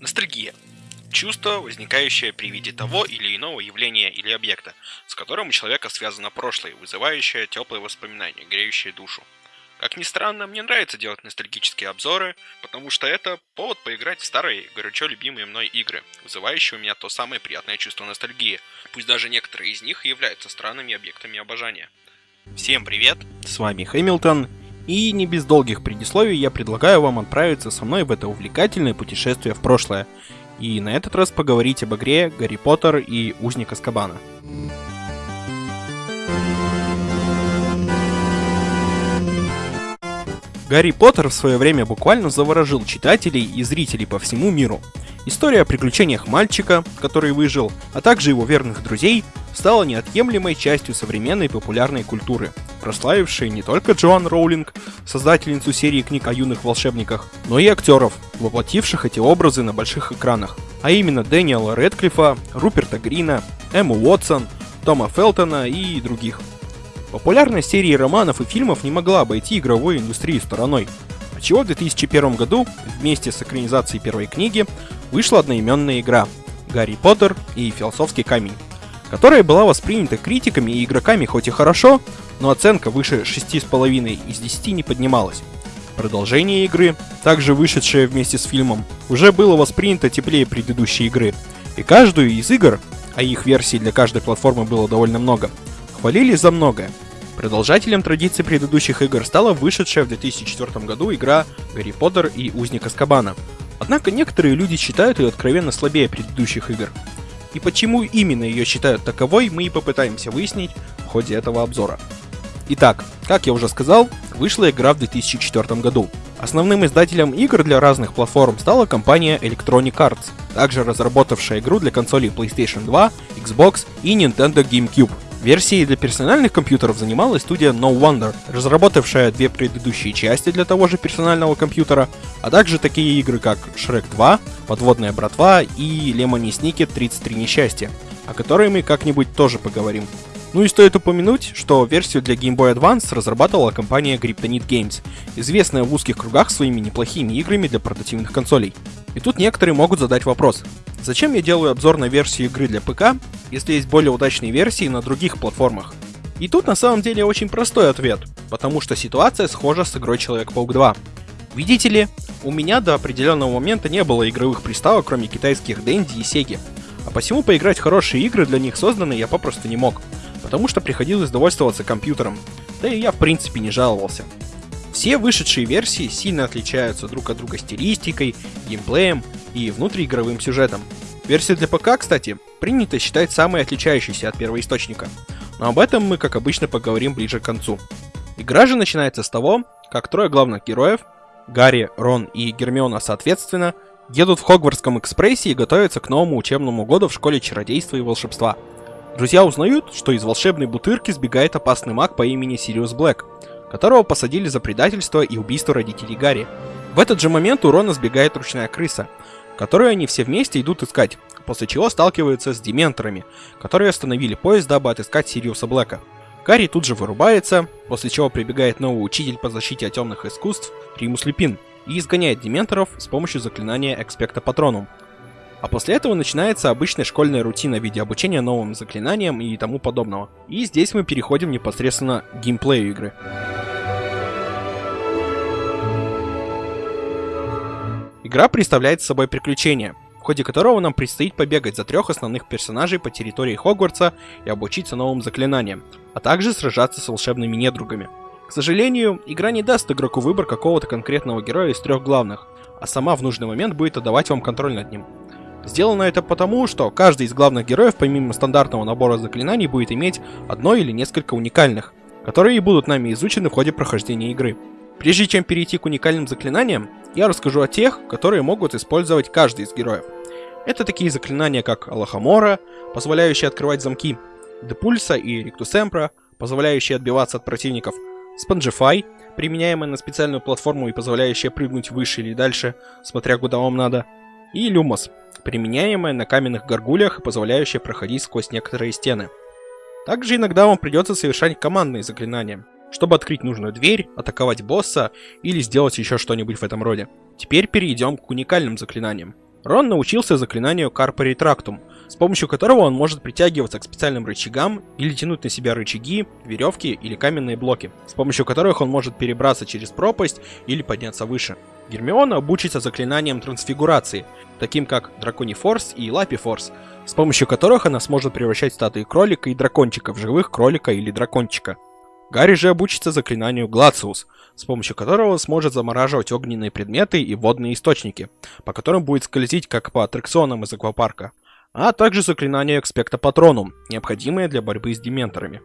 Ностальгия. Чувство, возникающее при виде того или иного явления или объекта, с которым у человека связано прошлое, вызывающее теплые воспоминания, греющие душу. Как ни странно, мне нравится делать ностальгические обзоры, потому что это повод поиграть в старые, горячо любимые мной игры, вызывающие у меня то самое приятное чувство ностальгии, пусть даже некоторые из них являются странными объектами обожания. Всем привет, с вами Хэмилтон, и не без долгих предисловий я предлагаю вам отправиться со мной в это увлекательное путешествие в прошлое, и на этот раз поговорить об игре Гарри Поттер и Узник Аскабана. Гарри Поттер в свое время буквально заворожил читателей и зрителей по всему миру. История о приключениях мальчика, который выжил, а также его верных друзей, стала неотъемлемой частью современной популярной культуры, прославившей не только Джоан Роулинг, создательницу серии книг о юных волшебниках, но и актеров, воплотивших эти образы на больших экранах, а именно Дэниела Редклифа, Руперта Грина, Эмму Уотсон, Тома Фелтона и других. Популярность серии романов и фильмов не могла обойти игровую индустрию стороной, отчего в 2001 году вместе с экранизацией первой книги вышла одноименная игра «Гарри Поттер и Философский камень», которая была воспринята критиками и игроками хоть и хорошо, но оценка выше 6,5 из 10 не поднималась. Продолжение игры, также вышедшее вместе с фильмом, уже было воспринято теплее предыдущей игры, и каждую из игр, а их версий для каждой платформы было довольно много, хвалили за многое. Продолжателем традиции предыдущих игр стала вышедшая в 2004 году игра «Гарри Поттер и Узник Аскабана». Однако некоторые люди считают ее откровенно слабее предыдущих игр. И почему именно ее считают таковой, мы и попытаемся выяснить в ходе этого обзора. Итак, как я уже сказал, вышла игра в 2004 году. Основным издателем игр для разных платформ стала компания Electronic Arts, также разработавшая игру для консолей PlayStation 2, Xbox и Nintendo GameCube. Версией для персональных компьютеров занималась студия No Wonder, разработавшая две предыдущие части для того же персонального компьютера, а также такие игры как Shrek 2, Подводная братва и Lemony Snicket 33 несчастья, о которой мы как-нибудь тоже поговорим. Ну и стоит упомянуть, что версию для Game Boy Advance разрабатывала компания Kryptonite Games, известная в узких кругах своими неплохими играми для портативных консолей. И тут некоторые могут задать вопрос, зачем я делаю обзор на версию игры для ПК, если есть более удачные версии на других платформах? И тут на самом деле очень простой ответ, потому что ситуация схожа с игрой Человек-паук 2. Видите ли, у меня до определенного момента не было игровых приставок, кроме китайских Dendy и Sega, а посему поиграть в хорошие игры для них созданы я попросту не мог потому что приходилось довольствоваться компьютером, да и я в принципе не жаловался. Все вышедшие версии сильно отличаются друг от друга стилистикой, геймплеем и внутриигровым сюжетом. Версия для ПК, кстати, принято считать самой отличающейся от первоисточника, но об этом мы, как обычно, поговорим ближе к концу. Игра же начинается с того, как трое главных героев, Гарри, Рон и Гермиона соответственно, едут в Хогвартском экспрессе и готовятся к новому учебному году в школе чародейства и волшебства – Друзья узнают, что из волшебной бутырки сбегает опасный маг по имени Сириус Блэк, которого посадили за предательство и убийство родителей Гарри. В этот же момент у Рона сбегает ручная крыса, которую они все вместе идут искать, после чего сталкиваются с дементорами, которые остановили поезд, дабы отыскать Сириуса Блэка. Гарри тут же вырубается, после чего прибегает новый учитель по защите от темных искусств Римус Липин и изгоняет дементоров с помощью заклинания Экспекта Патронум, а после этого начинается обычная школьная рутина в виде обучения новым заклинаниям и тому подобного. И здесь мы переходим непосредственно к геймплею игры. Игра представляет собой приключение, в ходе которого нам предстоит побегать за трех основных персонажей по территории Хогвартса и обучиться новым заклинаниям, а также сражаться с волшебными недругами. К сожалению, игра не даст игроку выбор какого-то конкретного героя из трех главных, а сама в нужный момент будет отдавать вам контроль над ним. Сделано это потому, что каждый из главных героев, помимо стандартного набора заклинаний, будет иметь одно или несколько уникальных, которые и будут нами изучены в ходе прохождения игры. Прежде чем перейти к уникальным заклинаниям, я расскажу о тех, которые могут использовать каждый из героев. Это такие заклинания, как Алахамора, позволяющие открывать замки, Депульса и Риктусемпра, позволяющие отбиваться от противников, Спанжифай, применяемая на специальную платформу и позволяющая прыгнуть выше или дальше, смотря куда вам надо, и Люмос, применяемая на каменных горгулях и позволяющая проходить сквозь некоторые стены. Также иногда вам придется совершать командные заклинания, чтобы открыть нужную дверь, атаковать босса или сделать еще что-нибудь в этом роде. Теперь перейдем к уникальным заклинаниям. Рон научился заклинанию Карпа Ретрактум, с помощью которого он может притягиваться к специальным рычагам или тянуть на себя рычаги, веревки или каменные блоки, с помощью которых он может перебраться через пропасть или подняться выше. Гермиона обучится заклинаниям трансфигурации, таким как Драконий Форс и Лапи Форс, с помощью которых она сможет превращать статуи кролика и дракончика в живых кролика или дракончика. Гарри же обучится заклинанию Глациус, с помощью которого сможет замораживать огненные предметы и водные источники, по которым будет скользить как по аттракционам из аквапарка, а также заклинание Экспекта Патронум, необходимое для борьбы с дементорами.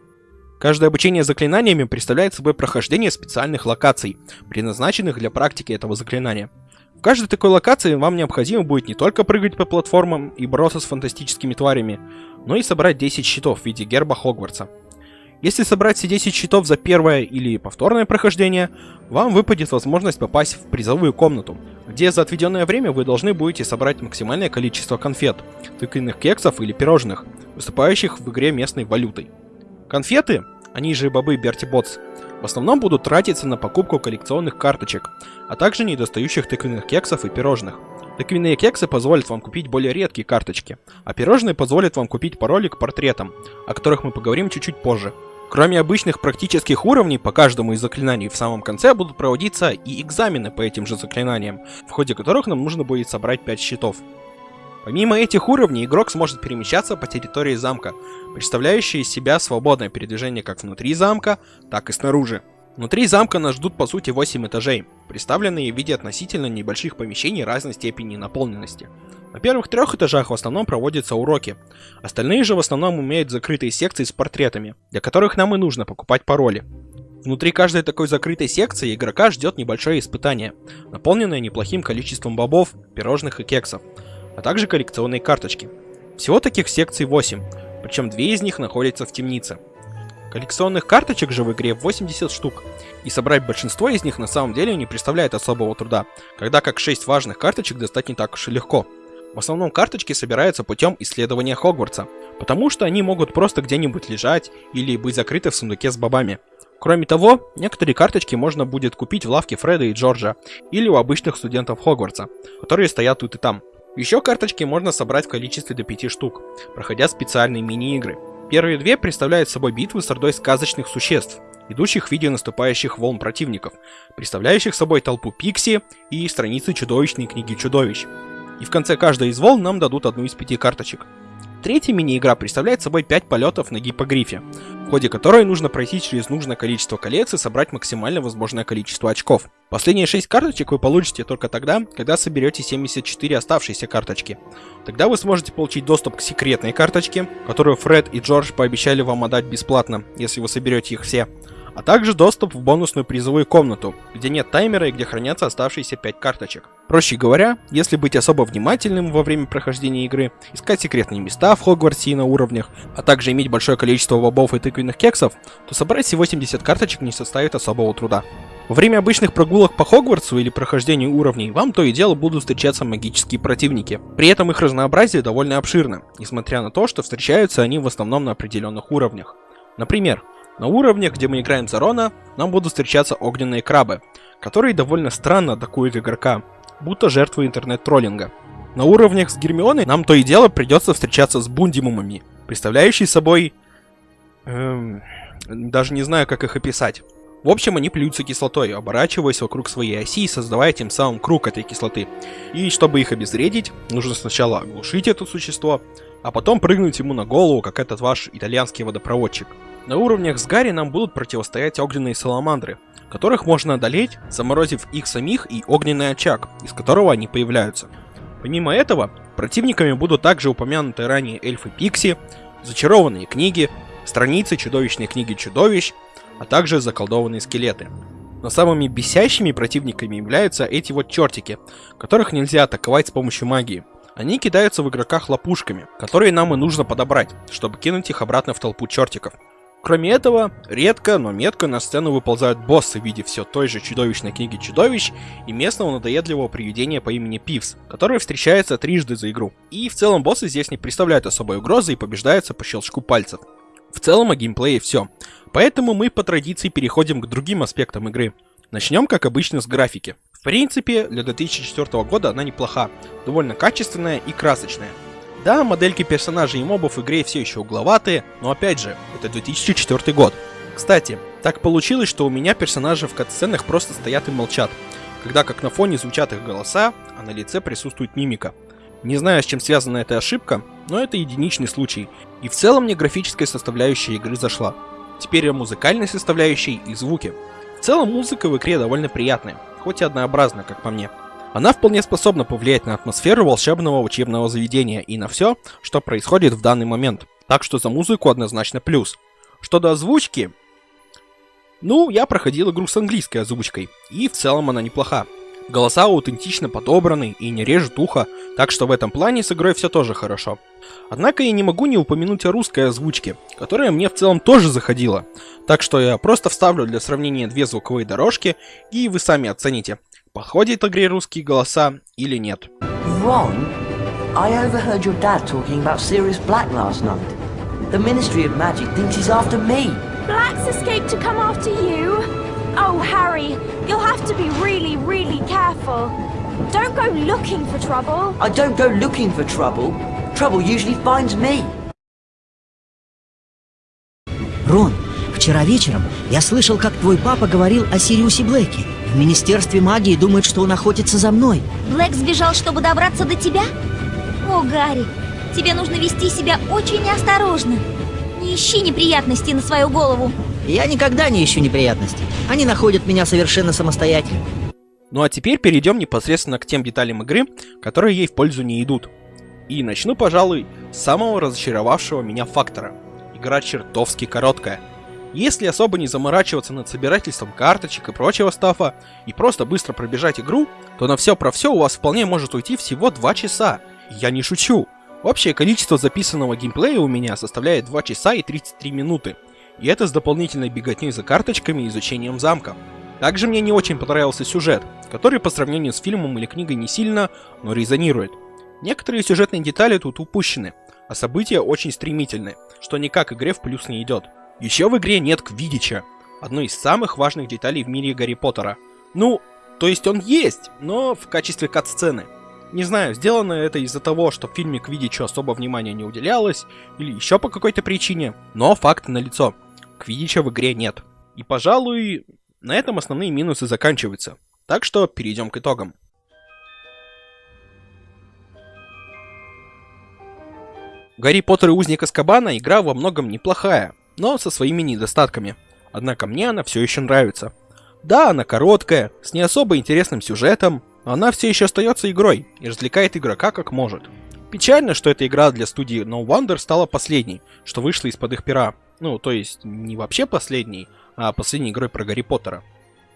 Каждое обучение заклинаниями представляет собой прохождение специальных локаций, предназначенных для практики этого заклинания. В каждой такой локации вам необходимо будет не только прыгать по платформам и бороться с фантастическими тварями, но и собрать 10 щитов в виде герба Хогвартса. Если собрать все 10 щитов за первое или повторное прохождение, вам выпадет возможность попасть в призовую комнату, где за отведенное время вы должны будете собрать максимальное количество конфет, тыквенных кексов или пирожных, выступающих в игре местной валютой. Конфеты, они же бобы Берти Ботс, в основном будут тратиться на покупку коллекционных карточек, а также недостающих тыквенных кексов и пирожных. Тыквенные кексы позволят вам купить более редкие карточки, а пирожные позволят вам купить пароли к портретам, о которых мы поговорим чуть-чуть позже. Кроме обычных практических уровней, по каждому из заклинаний в самом конце будут проводиться и экзамены по этим же заклинаниям, в ходе которых нам нужно будет собрать 5 щитов. Помимо этих уровней, игрок сможет перемещаться по территории замка, представляющей из себя свободное передвижение как внутри замка, так и снаружи. Внутри замка нас ждут по сути 8 этажей, представленные в виде относительно небольших помещений разной степени наполненности. На первых трех этажах в основном проводятся уроки, остальные же в основном имеют закрытые секции с портретами, для которых нам и нужно покупать пароли. Внутри каждой такой закрытой секции игрока ждет небольшое испытание, наполненное неплохим количеством бобов, пирожных и кексов, а также коллекционные карточки. Всего таких секций 8, причем две из них находятся в темнице. Коллекционных карточек же в игре 80 штук, и собрать большинство из них на самом деле не представляет особого труда, когда как 6 важных карточек достать не так уж и легко. В основном карточки собираются путем исследования Хогвартса, потому что они могут просто где-нибудь лежать или быть закрыты в сундуке с бобами. Кроме того, некоторые карточки можно будет купить в лавке Фреда и Джорджа или у обычных студентов Хогвартса, которые стоят тут и там. Еще карточки можно собрать в количестве до 5 штук, проходя специальные мини-игры. Первые две представляют собой битвы с ордой сказочных существ, идущих в виде наступающих волн противников, представляющих собой толпу пикси и страницы чудовищной книги чудовищ. И в конце каждой из волн нам дадут одну из пяти карточек. Третья мини-игра представляет собой 5 полетов на гипогрифе, в ходе которой нужно пройти через нужное количество колец и собрать максимально возможное количество очков. Последние 6 карточек вы получите только тогда, когда соберете 74 оставшиеся карточки. Тогда вы сможете получить доступ к секретной карточке, которую Фред и Джордж пообещали вам отдать бесплатно, если вы соберете их все а также доступ в бонусную призовую комнату, где нет таймера и где хранятся оставшиеся 5 карточек. Проще говоря, если быть особо внимательным во время прохождения игры, искать секретные места в Хогвартсе и на уровнях, а также иметь большое количество бобов и тыквенных кексов, то собрать все 80 карточек не составит особого труда. Во время обычных прогулок по Хогвартсу или прохождению уровней вам то и дело будут встречаться магические противники. При этом их разнообразие довольно обширно, несмотря на то, что встречаются они в основном на определенных уровнях. Например, на уровнях, где мы играем за Рона, нам будут встречаться огненные крабы, которые довольно странно атакуют игрока, будто жертвы интернет-троллинга. На уровнях с Гермионой нам то и дело придется встречаться с бундимумами, представляющие собой... Эм, даже не знаю, как их описать. В общем, они плюются кислотой, оборачиваясь вокруг своей оси и создавая тем самым круг этой кислоты. И чтобы их обезвредить, нужно сначала оглушить это существо, а потом прыгнуть ему на голову, как этот ваш итальянский водопроводчик. На уровнях с Гарри нам будут противостоять огненные саламандры, которых можно одолеть, заморозив их самих и огненный очаг, из которого они появляются. Помимо этого, противниками будут также упомянутые ранее эльфы Пикси, зачарованные книги, страницы чудовищной книги чудовищ, а также заколдованные скелеты. Но самыми бесящими противниками являются эти вот чертики, которых нельзя атаковать с помощью магии. Они кидаются в игроках лопушками, которые нам и нужно подобрать, чтобы кинуть их обратно в толпу чертиков. Кроме этого, редко, но метко на сцену выползают боссы в виде все той же чудовищной книги чудовищ и местного надоедливого привидения по имени Пивс, который встречается трижды за игру. И в целом боссы здесь не представляют особой угрозы и побеждаются по щелчку пальцев. В целом о геймплее все. Поэтому мы по традиции переходим к другим аспектам игры. Начнем, как обычно, с графики. В принципе, для 2004 года она неплоха, довольно качественная и красочная. Да, модельки персонажей и мобов в игре все еще угловатые, но опять же, это 2004 год. Кстати, так получилось, что у меня персонажи в катсценах просто стоят и молчат, когда как на фоне звучат их голоса, а на лице присутствует мимика. Не знаю, с чем связана эта ошибка, но это единичный случай, и в целом мне графическая составляющая игры зашла. Теперь о музыкальной составляющей и звуке. В целом музыка в игре довольно приятная, хоть и однообразная, как по мне. Она вполне способна повлиять на атмосферу волшебного учебного заведения и на все, что происходит в данный момент. Так что за музыку однозначно плюс. Что до озвучки, ну, я проходил игру с английской озвучкой, и в целом она неплоха. Голоса аутентично подобраны и не режут ухо, так что в этом плане с игрой все тоже хорошо. Однако я не могу не упомянуть о русской озвучке, которая мне в целом тоже заходила. Так что я просто вставлю для сравнения две звуковые дорожки, и вы сами оцените, подходит игре русские голоса или нет. Ron, I overheard your dad talking about Sirius Black last night. The Ministry of Magic thinks he's after me. Black's escaped to come after you? Oh, Harry, you'll have to be really, really careful. Don't go looking for trouble. I don't go looking for trouble. Trouble usually finds me. Рон, вчера вечером я слышал, как твой папа говорил о Сириусе Блэке. В Министерстве магии думают, что он охотится за мной. Блэк сбежал, чтобы добраться до тебя? О, Гарри, тебе нужно вести себя очень осторожно. Не ищи неприятностей на свою голову. Я никогда не ищу неприятностей. Они находят меня совершенно самостоятельно. Ну а теперь перейдем непосредственно к тем деталям игры, которые ей в пользу не идут. И начну, пожалуй, с самого разочаровавшего меня фактора. Игра чертовски короткая. Если особо не заморачиваться над собирательством карточек и прочего стафа, и просто быстро пробежать игру, то на все про все у вас вполне может уйти всего 2 часа. Я не шучу. Общее количество записанного геймплея у меня составляет 2 часа и 33 минуты. И это с дополнительной беготней за карточками и изучением замка. Также мне не очень понравился сюжет, который по сравнению с фильмом или книгой не сильно, но резонирует. Некоторые сюжетные детали тут упущены, а события очень стремительны, что никак игре в плюс не идет. Еще в игре нет Квидича, одной из самых важных деталей в мире Гарри Поттера. Ну, то есть он есть, но в качестве кат-сцены. Не знаю, сделано это из-за того, что в фильме Квидичу особо внимания не уделялось, или еще по какой-то причине, но факт налицо. Квидича в игре нет. И, пожалуй, на этом основные минусы заканчиваются. Так что перейдем к итогам. Гарри Поттер и Узник Аскабана игра во многом неплохая, но со своими недостатками. Однако мне она все еще нравится. Да, она короткая, с не особо интересным сюжетом, но она все еще остается игрой и развлекает игрока как может. Печально, что эта игра для студии No Wonder стала последней, что вышла из-под их пера. Ну, то есть, не вообще последней, а последней игрой про Гарри Поттера.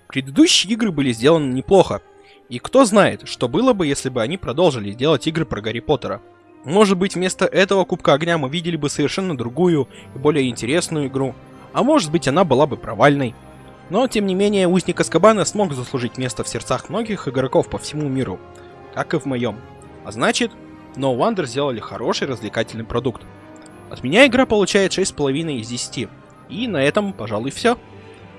Предыдущие игры были сделаны неплохо, и кто знает, что было бы, если бы они продолжили делать игры про Гарри Поттера. Может быть, вместо этого Кубка Огня мы видели бы совершенно другую и более интересную игру, а может быть, она была бы провальной. Но, тем не менее, Узник Аскабана смог заслужить место в сердцах многих игроков по всему миру, как и в моем. А значит, No Wonder сделали хороший развлекательный продукт. От меня игра получает 6,5 из 10. И на этом, пожалуй, все.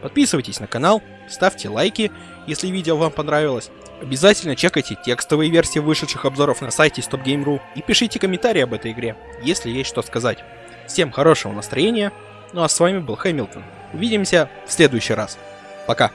Подписывайтесь на канал, ставьте лайки, если видео вам понравилось. Обязательно чекайте текстовые версии вышедших обзоров на сайте StopGame.ru и пишите комментарии об этой игре, если есть что сказать. Всем хорошего настроения, ну а с вами был Хэмилтон. Увидимся в следующий раз. Пока.